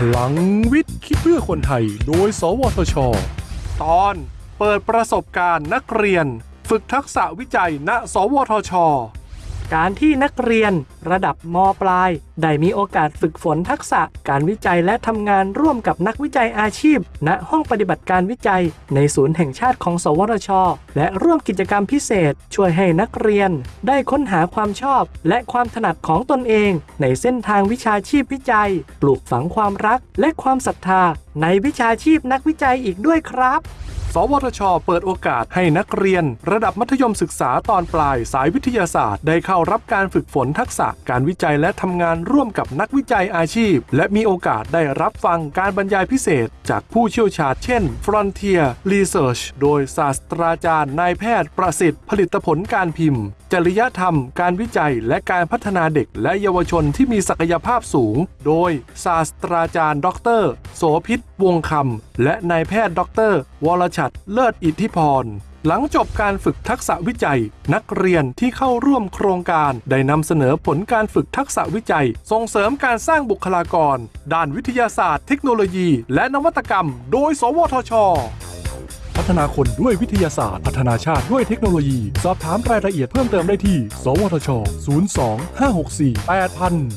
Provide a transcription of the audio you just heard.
พลังวิทย์คิดเพื่อคนไทย โดย สวทช ตอนเปิดประสบการณ์นักเรียน ฝึกทักษะวิจัยณ สวทช การที่นักเรียนระดับมปลาย ได้มีโอกาสฝึกฝนทักษะการวิจัยและทำงานร่วมกับนักวิจัยอาชีพ ณห้องปฏิบัติการวิจัย ในศูนย์แห่งชาติของ สวทช และร่วมกิจกรรมพิเศษ ช่วยให้นักเรียน ได้ค้นหาความชอบ และความถนัดของตนเอง ในเส้นทางวิชาชีพวิจัย ปลูกฝังความรักและความศรัทธา ในวิชาชีพนักวิจัยอีกด้วยครับ สวทช เปิดโอกาสให้นักเรียน ระดับมัธยมศึกษาตอนปลายสายวิทยาศาสตร์ ได้เข้ารับการฝึกฝนทักษะการวิจัยและทำงานร่วมกับนักวิจัยอาชีพ และมีโอกาสได้รับฟังการบรรยายพิเศษ จากผู้เชี่ยวชาญเช่น Frontier Research โดยศาสตราจารย์นายแพทย์ประสิทธิ์ผลิตผลการพิมพ์ จริยธรรม การวิจัยและการพัฒนาเด็ก และเยาวชนที่มีศักยภาพสูง โดยศาสตราจารย์ ดร โสพิษวงคำและนายแพทย์ดร วรชัดเลิศอิทธิพร หลังจบการฝึกทักษะวิจัย นักเรียนที่เข้าร่วมโครงการได้นำเสนอผลการฝึกทักษะวิจัย ส่งเสริมการสร้างบุคลากร ด้านวิทยาศาสตร์ เทคโนโลยี และนวัตกรรม โดย สวทชพัฒนาคนด้วยวิทยาศาสตร์ พัฒนาชาติด้วยเทคโนโลยี สอบถามรายละเอียดเพิ่มเติมได้ที่ สวทช 02 564 8000